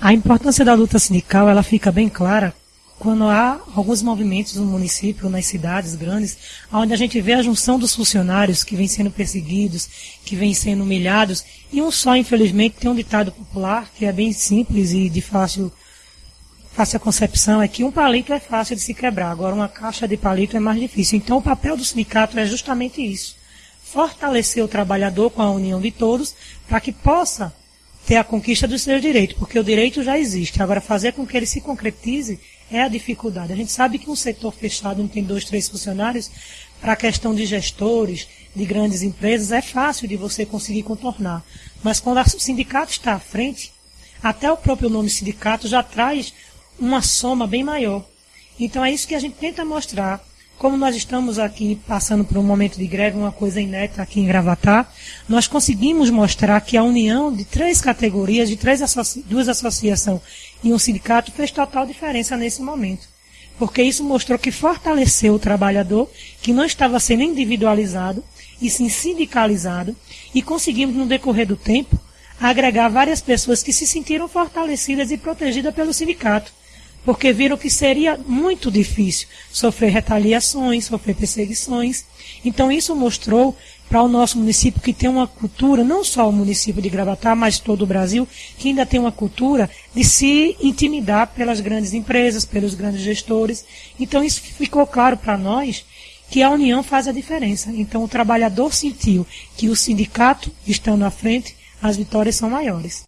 A importância da luta sindical ela fica bem clara quando há alguns movimentos no município, nas cidades grandes, onde a gente vê a junção dos funcionários que vêm sendo perseguidos, que vêm sendo humilhados, e um só, infelizmente, tem um ditado popular que é bem simples e de fácil, fácil concepção, é que um palito é fácil de se quebrar, agora uma caixa de palito é mais difícil. Então o papel do sindicato é justamente isso. Fortalecer o trabalhador com a união de todos, para que possa ter a conquista dos seus direitos, porque o direito já existe. Agora, fazer com que ele se concretize é a dificuldade. A gente sabe que um setor fechado, não tem dois, três funcionários, para a questão de gestores, de grandes empresas, é fácil de você conseguir contornar. Mas quando o sindicato está à frente, até o próprio nome sindicato já traz uma soma bem maior. Então é isso que a gente tenta mostrar como nós estamos aqui passando por um momento de greve, uma coisa inédita aqui em Gravatar, nós conseguimos mostrar que a união de três categorias, de três duas associações e um sindicato fez total diferença nesse momento. Porque isso mostrou que fortaleceu o trabalhador, que não estava sendo individualizado, e sim sindicalizado, e conseguimos, no decorrer do tempo, agregar várias pessoas que se sentiram fortalecidas e protegidas pelo sindicato porque viram que seria muito difícil sofrer retaliações, sofrer perseguições. Então isso mostrou para o nosso município que tem uma cultura, não só o município de Gravatar, mas todo o Brasil, que ainda tem uma cultura de se intimidar pelas grandes empresas, pelos grandes gestores. Então isso ficou claro para nós que a união faz a diferença. Então o trabalhador sentiu que o sindicato estando à frente, as vitórias são maiores.